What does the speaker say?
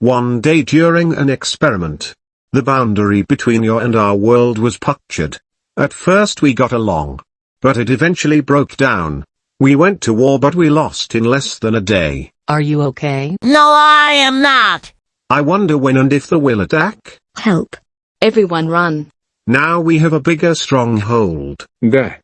One day during an experiment, the boundary between your and our world was punctured. At first we got along. But it eventually broke down. We went to war but we lost in less than a day. Are you okay? No, I am not. I wonder when and if the will attack. Help. Everyone run. Now we have a bigger stronghold. There.